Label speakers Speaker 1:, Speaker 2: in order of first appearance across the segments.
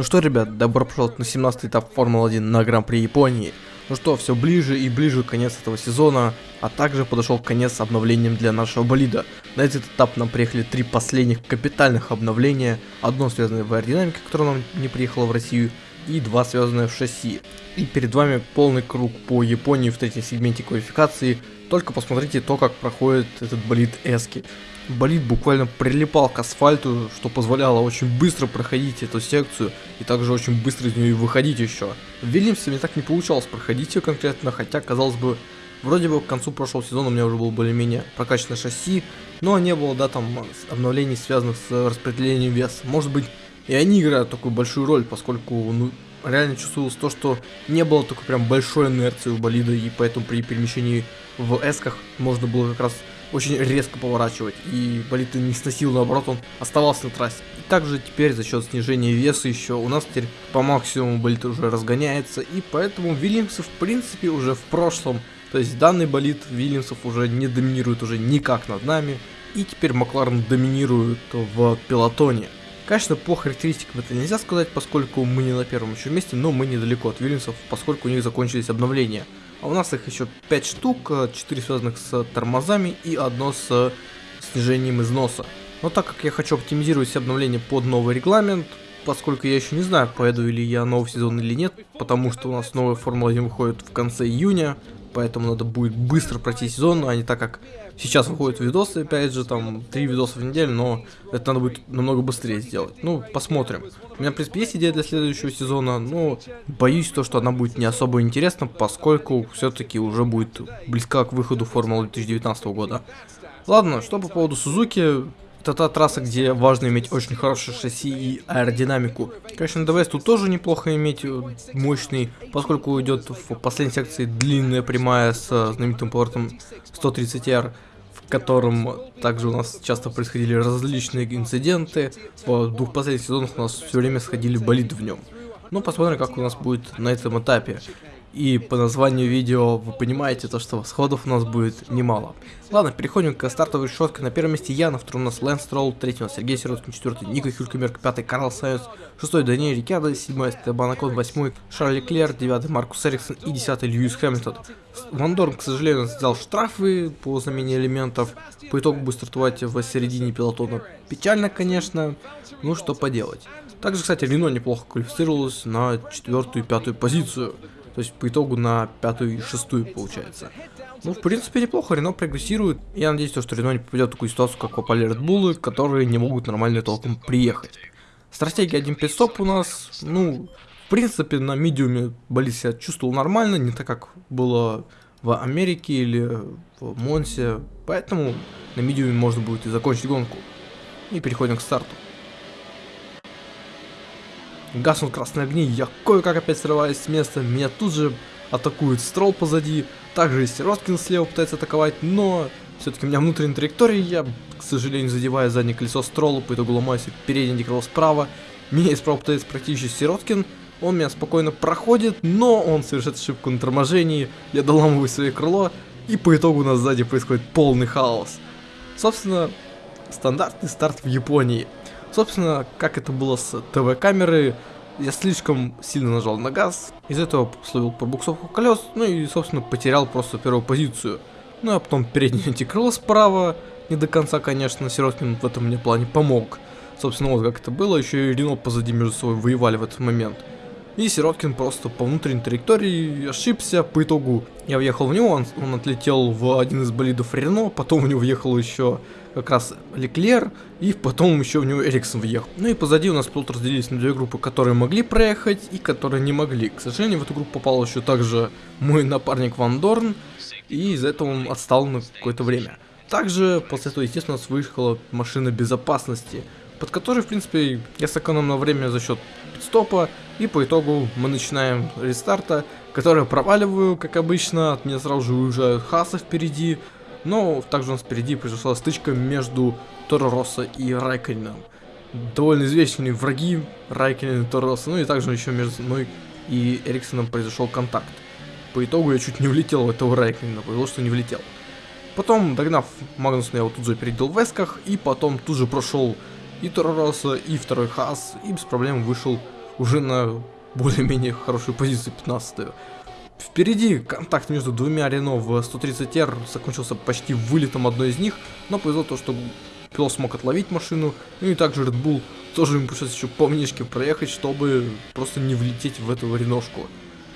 Speaker 1: Ну что, ребят, добро пожаловать на 17 этап Формулы-1 на Гран-при Японии. Ну что, все ближе и ближе конец этого сезона, а также подошел конец обновлением для нашего болида. На этот этап нам приехали три последних капитальных обновления. Одно связанное в аэродинамике, которое нам не приехало в Россию, и два связанные в шасси. И перед вами полный круг по Японии в третьем сегменте квалификации. Только посмотрите то, как проходит этот болид Эски. Болид буквально прилипал к асфальту, что позволяло очень быстро проходить эту секцию и также очень быстро из нее выходить еще. В Вильямсе мне так не получалось проходить ее конкретно, хотя, казалось бы, вроде бы к концу прошлого сезона у меня уже было более-менее прокачанное шасси, но не было, да, там, обновлений, связанных с распределением веса. Может быть, и они играют такую большую роль, поскольку, ну, реально чувствовалось то, что не было такой прям большой инерции у болида, и поэтому при перемещении в эсках можно было как раз очень резко поворачивать, и болид не сносил, наоборот, он оставался на трассе. И также теперь за счет снижения веса еще у нас теперь по максимуму болид уже разгоняется, и поэтому Вильямсы в принципе уже в прошлом, то есть данный болид Вильямсов уже не доминирует уже никак над нами, и теперь Макларен доминирует в пилотоне. Конечно, по характеристикам это нельзя сказать, поскольку мы не на первом еще месте, но мы недалеко от Вильямсов, поскольку у них закончились обновления. А у нас их еще 5 штук, 4 связанных с тормозами и одно с снижением износа. Но так как я хочу оптимизировать все обновления под новый регламент, поскольку я еще не знаю, поеду ли я новый сезон или нет, потому что у нас новая Формула 1 выходит в конце июня, поэтому надо будет быстро пройти сезон, а не так как сейчас выходят видосы, опять же, там, три видоса в неделю, но это надо будет намного быстрее сделать. Ну, посмотрим. У меня, в принципе, есть идея для следующего сезона, но боюсь то, что она будет не особо интересна, поскольку все-таки уже будет близка к выходу Формулы 2019 года. Ладно, что по поводу Сузуки, это та трасса, где важно иметь очень хорошее шасси и аэродинамику. Конечно, ДВС тут тоже неплохо иметь э, мощный, поскольку идет в последней секции длинная прямая с знаменитым поворотом 130R, в котором также у нас часто происходили различные инциденты. В двух последних сезонах у нас все время сходили болиды в нем. Ну, посмотрим, как у нас будет на этом этапе. И по названию видео вы понимаете то, что сходов у нас будет немало. Ладно, переходим к стартовой решетке. На первом месте я, на у нас Лэнс Тролл, третий у нас Сергей Сироткин, четвертый Ника Хюлькемерк, пятый Карл Сайенс, шестой Даниэль Рикардо, седьмой Стебан Акон, восьмой Шарли Клер, девятый Маркус Эриксон и десятый Льюис Хэмилтон. Ван Дорн, к сожалению, сделал штрафы по замене элементов. По итогу будет стартовать в середине пилотона. Печально, конечно, ну что поделать. Также, кстати, Рено неплохо квалифицировалась на четвертую и пятую позицию. То есть по итогу на пятую и шестую получается. Ну, в принципе, неплохо, Рено прогрессирует. Я надеюсь, что Рено не попадет в такую ситуацию, как попали Bull, которые не могут нормально толком приехать. Стратегия 1 5 стоп у нас, ну, в принципе, на медиуме болит себя чувствовал нормально, не так, как было в Америке или в Монсе. Поэтому на медиуме можно будет и закончить гонку. И переходим к старту. Гаснут красные огни, я кое-как опять срываюсь с места, меня тут же атакует Строл позади, также и Сироткин слева пытается атаковать, но все-таки у меня внутренняя траектория, я, к сожалению, задеваю заднее колесо Строла, по итогу ломаюсь переднее крыло справа, меня справа пытается практически Сироткин, он меня спокойно проходит, но он совершает ошибку на торможении, я доламываю свое крыло, и по итогу у нас сзади происходит полный хаос. Собственно, стандартный старт в Японии. Собственно, как это было с ТВ-камеры, я слишком сильно нажал на газ, из-за этого словил пробуксовку колес, ну и, собственно, потерял просто первую позицию. Ну а потом переднее антикрыло справа, не до конца, конечно, Сироткин в этом мне плане помог. Собственно, вот как это было, еще и Рено позади между собой воевали в этот момент. И Сироткин просто по внутренней траектории ошибся, по итогу я въехал в него, он, он отлетел в один из болидов Рено, потом в него въехал еще как раз Леклер, и потом еще в него Эриксон въехал. Ну и позади у нас пилоты разделились на две группы, которые могли проехать и которые не могли. К сожалению, в эту группу попал еще также мой напарник Ван Дорн, и из-за этого он отстал на какое-то время. Также после этого, естественно, у нас выехала машина безопасности, под которой, в принципе, я сэкономил время за счет стопа, и по итогу мы начинаем рестарта, который проваливаю, как обычно, от меня сразу же уезжают Хаса впереди, но также у нас впереди произошла стычка между Торо Росса и Райкельном. Довольно известные враги Райкельна и Торо Росса, ну и также еще между мной и Эриксоном произошел контакт. По итогу я чуть не влетел в этого Райкельна, повезло, что не влетел. Потом, догнав Магнусона, я его тут же опередил в эсках, и потом тут же прошел и Торо Росса, и второй Хас, и без проблем вышел уже на более-менее хорошую позицию 15 -ю. Впереди контакт между двумя Рено в 130R закончился почти вылетом одной из них, но повезло то, что пилот смог отловить машину, ну и также Red Bull тоже им пришлось еще по мнешке проехать, чтобы просто не влететь в эту реношку.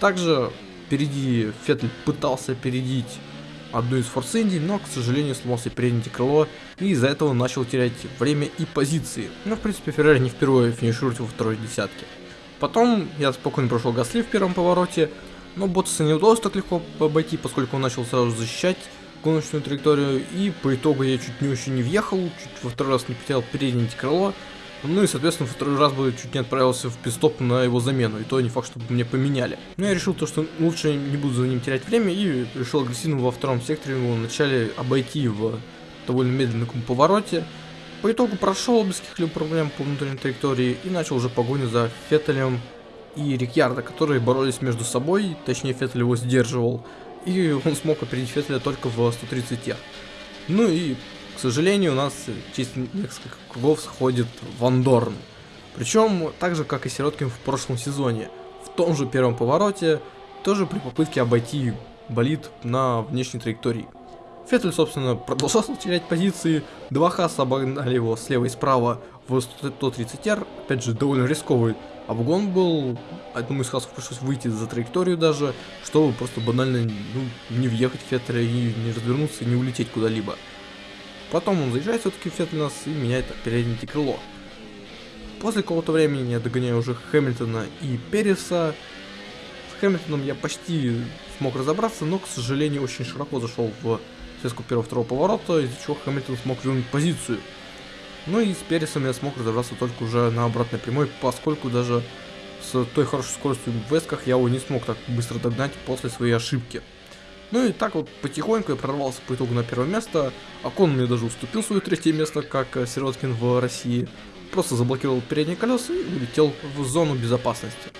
Speaker 1: Также впереди Феттель пытался опередить одну из Форс Инди, но, к сожалению, сломался переднее крыло, и из-за этого начал терять время и позиции. Но, в принципе, Феррари не впервые финиширует во второй десятке. Потом я спокойно прошел Гасли в первом повороте, но Ботаса не удалось так легко обойти, поскольку он начал сразу защищать гоночную траекторию, и по итогу я чуть не очень не въехал, чуть во второй раз не потерял переднее крыло, ну и, соответственно, второй раз бы чуть не отправился в пистоп на его замену, и то не факт, чтобы мне поменяли. Но я решил то, что лучше не буду за ним терять время, и решил агрессивно во втором секторе его вначале обойти в довольно медленном повороте. По итогу прошел без каких-либо проблем по внутренней траектории и начал уже погоню за Феттелем и Рикьярдо, которые боролись между собой, точнее Феттель его сдерживал, и он смог опередить Феттеля только в 130 х Ну и к сожалению, у нас через несколько кругов сходит Ван Дорн. Причем, так же, как и Сироткин в прошлом сезоне. В том же первом повороте, тоже при попытке обойти болид на внешней траектории. Феттель, собственно, продолжал терять позиции, два Хаса обогнали его слева и справа в 130R, опять же, довольно рисковый обгон был, одному из Хасов пришлось выйти за траекторию даже, чтобы просто банально ну, не въехать в Феттеля и не развернуться, и не улететь куда-либо. Потом он заезжает все-таки в Феттельнас и меняет переднее крыло. После какого-то времени я догоняю уже Хэмилтона и Переса. С Хэмилтоном я почти смог разобраться, но, к сожалению, очень широко зашел в связку первого-второго поворота, из-за чего Хэмилтон смог вернуть позицию. Ну и с Пересом я смог разобраться только уже на обратной прямой, поскольку даже с той хорошей скоростью в весках я его не смог так быстро догнать после своей ошибки. Ну и так вот потихоньку я прорвался по итогу на первое место. Акон мне даже уступил свое третье место, как э, Сироткин в России. Просто заблокировал передние колеса и улетел в зону безопасности.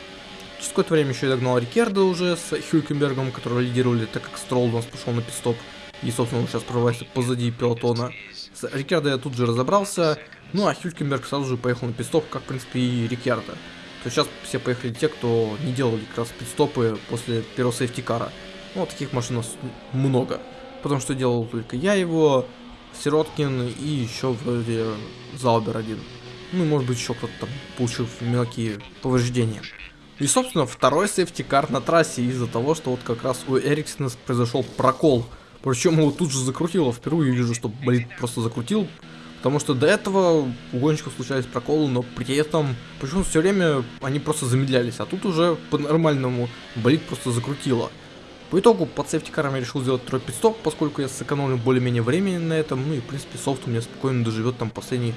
Speaker 1: Через какое-то время еще я догнал Риккардо уже с Хюлькенбергом, которые лидировали, так как Стролл у нас пошел на пит-стоп. И, собственно, он сейчас прорывается позади пелотона. С Риккардо я тут же разобрался. Ну, а Хюлькенберг сразу же поехал на пит-стоп, как, в принципе, и Риккардо. То сейчас все поехали те, кто не делали как раз пит-стопы после первого safety car а. Ну, таких машин у нас много. Потому что делал только я его, Сироткин и еще вроде Заубер один. Ну, может быть, еще кто-то там получил мелкие повреждения. И, собственно, второй safety car на трассе из-за того, что вот как раз у Эриксона произошел прокол. Причем его тут же закрутило. Впервые вижу, что болид просто закрутило. Потому что до этого у гонщиков случались проколы, но при этом почему все время они просто замедлялись. А тут уже по-нормальному болид просто закрутило. По итогу под safety car ом я решил сделать второй пит-стоп, поскольку я сэкономлю более-менее времени на этом, ну и в принципе софт у меня спокойно доживет там последние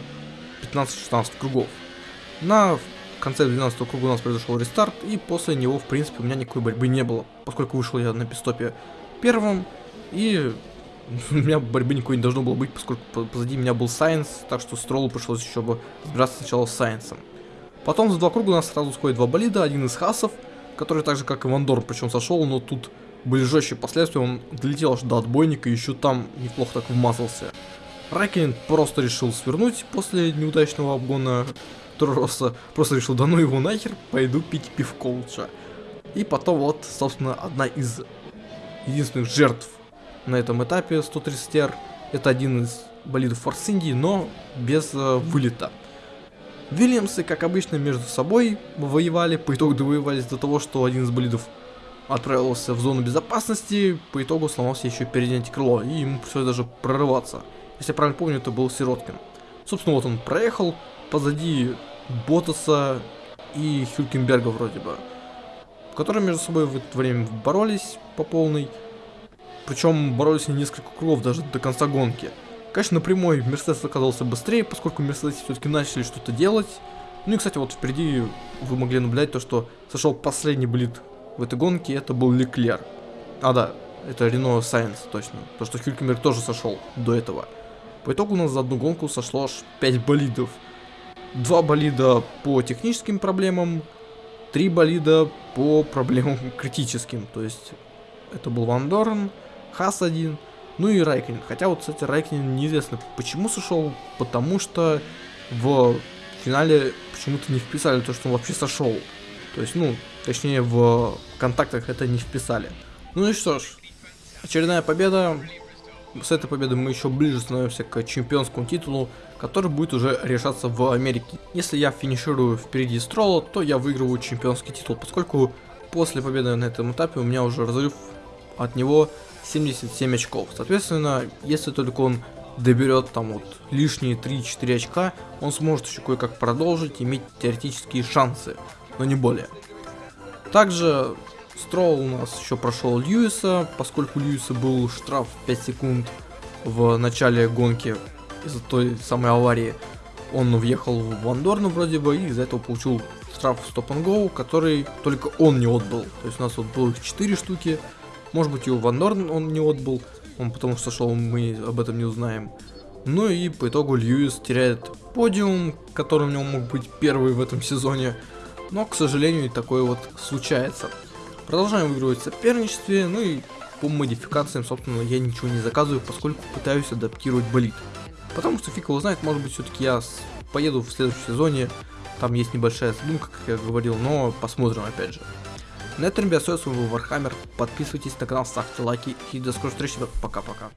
Speaker 1: 15-16 кругов. На конце 12 круга у нас произошел рестарт, и после него в принципе у меня никакой борьбы не было, поскольку вышел я на пидстопе первым, и у меня борьбы никакой не должно было быть, поскольку позади меня был Сайенс, так что Стролу пришлось еще бы разбираться сначала с Сайенсом. Потом за два круга у нас сразу сходит два болида, один из хасов, который так же как и Вандор, причем сошел, но тут были жестче последствия, он долетел аж до отбойника и еще там неплохо так вмазался. Райкин просто решил свернуть после неудачного обгона Троса, просто решил, да ну его нахер, пойду пить пивко лучше. И потом вот, собственно, одна из единственных жертв на этом этапе 130R, это один из болидов Форс Индии, но без э, вылета. Вильямсы, как обычно, между собой воевали, по итогу довоевались до того, что один из болидов отправился в зону безопасности, по итогу сломался еще переднее крыло, и ему пришлось даже прорываться. Если я правильно помню, это был Сироткин. Собственно, вот он проехал позади Ботаса и Хюлькенберга вроде бы, которые между собой в это время боролись по полной. Причем боролись они несколько кругов даже до конца гонки. Конечно, на прямой Мерседес оказался быстрее, поскольку Мерседес все-таки начали что-то делать. Ну и, кстати, вот впереди вы могли наблюдать то, что сошел последний болид в этой гонке, это был Леклер. А, да, это Рено Сайенс, точно. То, что Хюлькенберг тоже сошел до этого. По итогу у нас за одну гонку сошло аж 5 болидов. Два болида по техническим проблемам, три болида по проблемам критическим. То есть это был Ван Дорн, Хас один, ну и Райкин. Хотя вот, кстати, Райкин неизвестно почему сошел, потому что в финале почему-то не вписали то, что он вообще сошел. То есть, ну, точнее, в контактах это не вписали. Ну и что ж, очередная победа. С этой победой мы еще ближе становимся к чемпионскому титулу, который будет уже решаться в Америке. Если я финиширую впереди Строла, то я выигрываю чемпионский титул, поскольку после победы на этом этапе у меня уже разрыв от него 77 очков. Соответственно, если только он доберет там вот лишние 3-4 очка, он сможет еще кое-как продолжить, иметь теоретические шансы, но не более. Также Строу у нас еще прошел Льюиса, поскольку Льюиса был штраф 5 секунд в начале гонки из-за той самой аварии. Он въехал в Вандорну вроде бы и из-за этого получил штраф Stop and Go, который только он не отбыл. То есть у нас вот было их 4 штуки, может быть и у Вандорн он не отбыл, он потому что шел, мы об этом не узнаем. Ну и по итогу Льюис теряет подиум, который у него мог быть первый в этом сезоне. Но, к сожалению, такое вот случается. Продолжаем выигрывать в соперничестве, ну и по модификациям, собственно, я ничего не заказываю, поскольку пытаюсь адаптировать болид. Потому что фиг его знает, может быть, все-таки я поеду в следующем сезоне, там есть небольшая задумка, как я говорил, но посмотрим опять же. На этом, ребят, с вами был Вархаммер, подписывайтесь на канал, ставьте лайки и до скорой встречи, пока-пока.